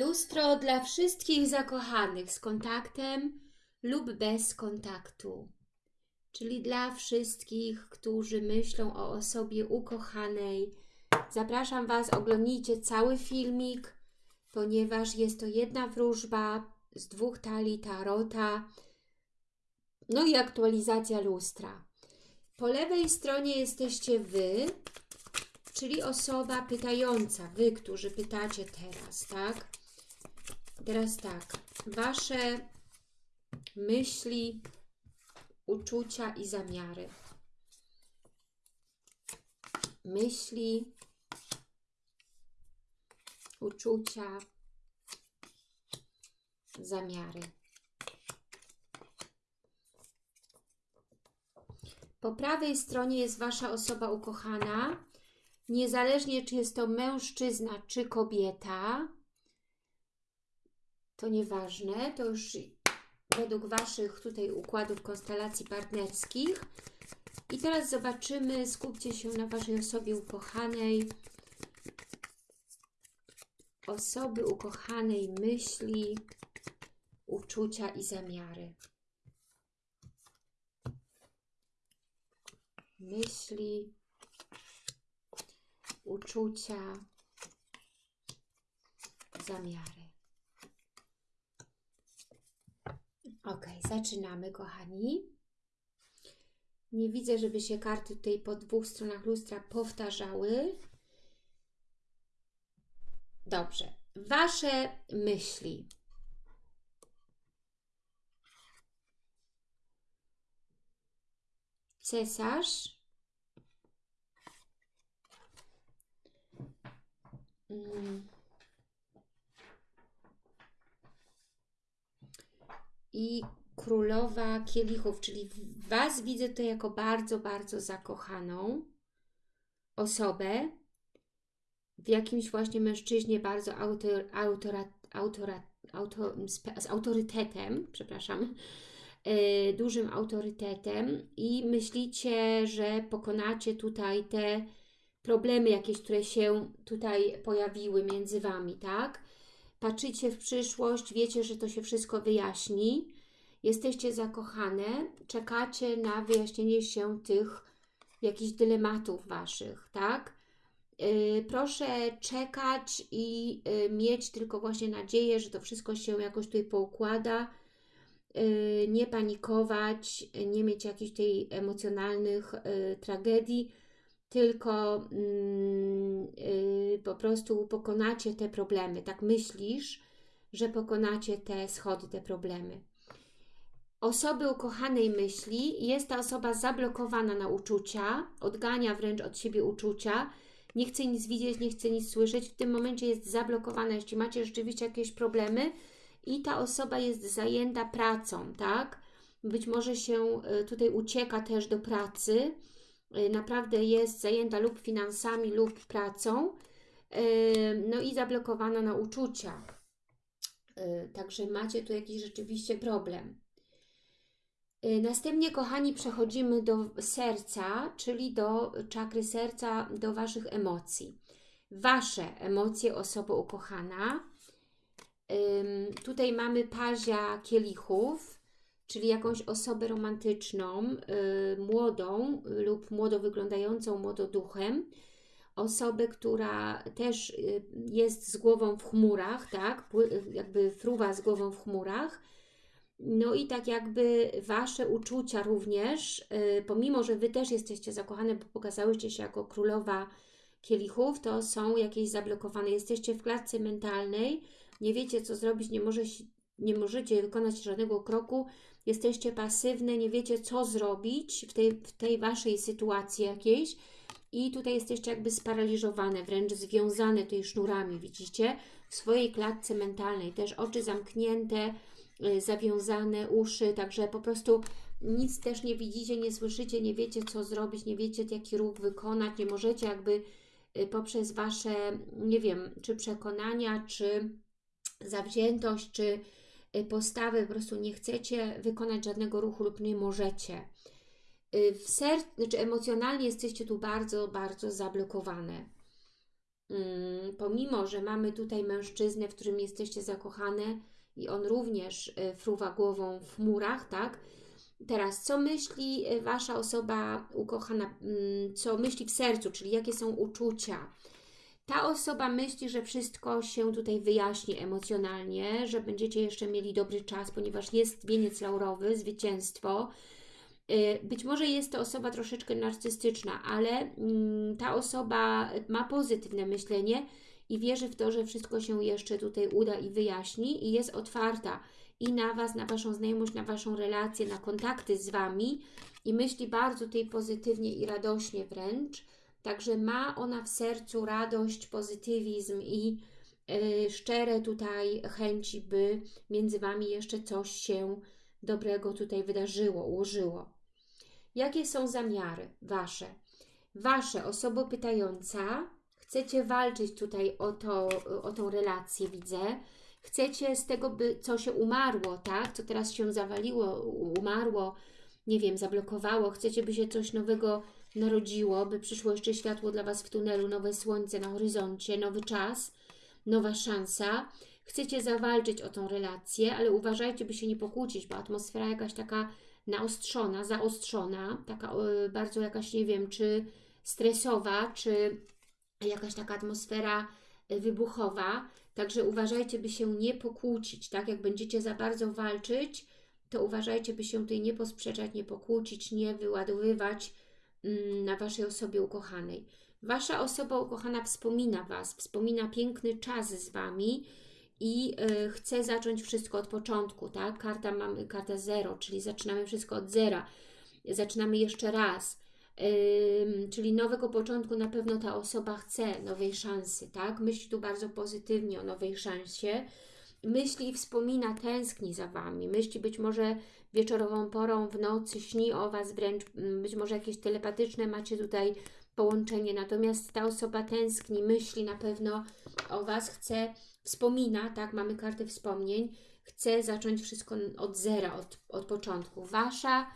Lustro dla wszystkich zakochanych z kontaktem lub bez kontaktu. Czyli dla wszystkich, którzy myślą o osobie ukochanej. Zapraszam Was, oglądnijcie cały filmik, ponieważ jest to jedna wróżba z dwóch talii tarota, no i aktualizacja lustra. Po lewej stronie jesteście Wy, czyli osoba pytająca, Wy, którzy pytacie teraz, tak? Teraz tak, Wasze myśli, uczucia i zamiary. Myśli, uczucia, zamiary. Po prawej stronie jest Wasza osoba ukochana, niezależnie czy jest to mężczyzna czy kobieta, to nieważne, to już według Waszych tutaj układów konstelacji partnerskich. I teraz zobaczymy, skupcie się na Waszej osobie ukochanej, osoby ukochanej myśli, uczucia i zamiary. Myśli, uczucia, zamiary. Ok, zaczynamy, kochani. Nie widzę, żeby się karty tutaj po dwóch stronach lustra powtarzały. Dobrze. Wasze myśli. Cesarz. Mm. I królowa kielichów, czyli Was widzę tutaj jako bardzo, bardzo zakochaną osobę w jakimś właśnie mężczyźnie bardzo autor, autora, autora, auto, z autorytetem, przepraszam, yy, dużym autorytetem i myślicie, że pokonacie tutaj te problemy jakieś, które się tutaj pojawiły między Wami, tak? Patrzycie w przyszłość, wiecie, że to się wszystko wyjaśni, jesteście zakochane, czekacie na wyjaśnienie się tych jakichś dylematów Waszych, tak? Yy, proszę czekać i yy, mieć tylko właśnie nadzieję, że to wszystko się jakoś tutaj poukłada, yy, nie panikować, nie mieć jakichś tej emocjonalnych y, tragedii, tylko yy, po prostu pokonacie te problemy. Tak myślisz, że pokonacie te schody, te problemy. Osoby ukochanej myśli, jest ta osoba zablokowana na uczucia, odgania wręcz od siebie uczucia, nie chce nic widzieć, nie chce nic słyszeć, w tym momencie jest zablokowana, jeśli macie rzeczywiście jakieś problemy i ta osoba jest zajęta pracą, tak? Być może się y, tutaj ucieka też do pracy, Y, naprawdę jest zajęta lub finansami, lub pracą, y, no i zablokowana na uczucia. Y, także macie tu jakiś rzeczywiście problem. Następnie, kochani, przechodzimy do serca, czyli do czakry serca, do Waszych emocji. Wasze emocje, osoba ukochana. Tutaj mamy pazia kielichów, czyli jakąś osobę romantyczną, y, młodą lub młodo wyglądającą młododuchem, osobę, która też y, jest z głową w chmurach, tak, jakby fruwa z głową w chmurach, no i tak jakby Wasze uczucia również, y, pomimo, że Wy też jesteście zakochane, bo pokazałyście się jako królowa kielichów, to są jakieś zablokowane. Jesteście w klatce mentalnej, nie wiecie co zrobić, nie, może, nie możecie wykonać żadnego kroku, jesteście pasywne, nie wiecie co zrobić w tej, w tej Waszej sytuacji jakiejś i tutaj jesteście jakby sparaliżowane, wręcz związane tutaj sznurami, widzicie? W swojej klatce mentalnej, też oczy zamknięte, y, zawiązane, uszy, także po prostu nic też nie widzicie, nie słyszycie, nie wiecie co zrobić, nie wiecie jaki ruch wykonać, nie możecie jakby y, poprzez Wasze, nie wiem, czy przekonania, czy zawziętość, czy postawy, po prostu nie chcecie wykonać żadnego ruchu lub nie możecie. Y, w sercu, znaczy emocjonalnie jesteście tu bardzo, bardzo zablokowane. mm, pomimo, że mamy tutaj mężczyznę, w którym jesteście zakochane i on również y, fruwa głową w murach, tak? Teraz, co myśli y, Wasza osoba ukochana, mm, co myśli w sercu, czyli jakie są uczucia? Ta osoba myśli, że wszystko się tutaj wyjaśni emocjonalnie, że będziecie jeszcze mieli dobry czas, ponieważ jest wieniec laurowy, zwycięstwo. Y, Być może jest to osoba troszeczkę narcystyczna, ale mm, ta osoba ma pozytywne myślenie i wierzy w to, że wszystko się jeszcze tutaj uda i wyjaśni i jest otwarta i na Was, na Waszą znajomość, na Waszą relację, na kontakty z Wami i myśli bardzo tutaj pozytywnie i radośnie wręcz. Także ma ona w sercu radość, pozytywizm i y, szczere tutaj chęci, by między Wami jeszcze coś się dobrego tutaj wydarzyło, ułożyło. Jakie są zamiary Wasze? Wasze, osoba pytająca, chcecie walczyć tutaj o, to, o tą relację, widzę. Chcecie z tego, by co się umarło, tak? Co teraz się zawaliło, umarło, nie wiem, zablokowało. Chcecie, by się coś nowego narodziło, by przyszło jeszcze światło dla Was w tunelu, nowe słońce na horyzoncie, nowy czas, nowa szansa. Chcecie zawalczyć o tą relację, ale uważajcie, by się nie pokłócić, bo atmosfera jakaś taka naostrzona, zaostrzona, taka y, bardzo jakaś, nie wiem, czy stresowa, czy jakaś taka atmosfera y, wybuchowa. Także uważajcie, by się nie pokłócić, tak? Jak będziecie za bardzo walczyć, to uważajcie, by się tutaj nie posprzeczać, nie pokłócić, nie wyładowywać na Waszej osobie ukochanej. Wasza osoba ukochana wspomina Was, wspomina piękny czas z Wami i y, chce zacząć wszystko od początku, tak? Karta mamy karta zero, czyli zaczynamy wszystko od zera. Zaczynamy jeszcze raz. Ym, czyli nowego początku na pewno ta osoba chce nowej szansy, tak? Myśli tu bardzo pozytywnie o nowej szansie. Myśli i wspomina, tęskni za Wami. Myśli być może wieczorową porą, w nocy, śni o Was wręcz, mm, być może jakieś telepatyczne macie tutaj połączenie, natomiast ta osoba tęskni, myśli na pewno o Was, chce, wspomina, tak, mamy kartę wspomnień, chce zacząć wszystko od zera, od, od początku. Wasza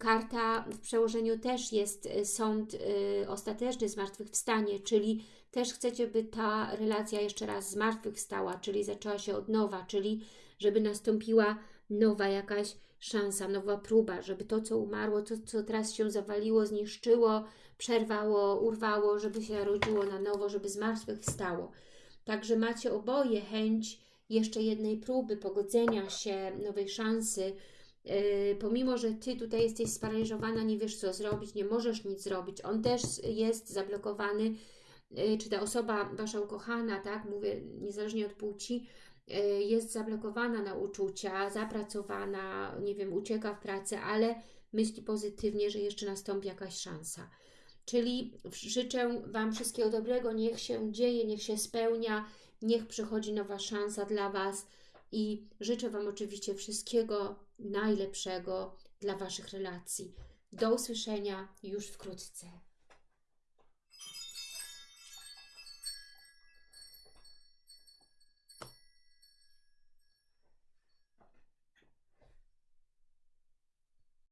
karta w przełożeniu też jest y, sąd y, ostateczny, zmartwychwstanie, czyli też chcecie, by ta relacja jeszcze raz zmartwychwstała, czyli zaczęła się od nowa, czyli żeby nastąpiła nowa jakaś szansa, nowa próba, żeby to, co umarło, to, co teraz się zawaliło, zniszczyło, przerwało, urwało, żeby się narodziło na nowo, żeby zmartwychwstało. Także macie oboje chęć jeszcze jednej próby, pogodzenia się, nowej szansy, pomimo, że Ty tutaj jesteś sparaliżowana, nie wiesz co zrobić, nie możesz nic zrobić, on też jest zablokowany, yy, czy ta osoba, Wasza ukochana, tak, mówię, niezależnie od płci, yy, jest zablokowana na uczucia, zapracowana, nie wiem, ucieka w pracę, ale myśli pozytywnie, że jeszcze nastąpi jakaś szansa. Czyli życzę Wam wszystkiego dobrego, niech się dzieje, niech się spełnia, niech przychodzi nowa szansa dla Was i życzę Wam oczywiście wszystkiego najlepszego dla Waszych relacji. Do usłyszenia już wkrótce.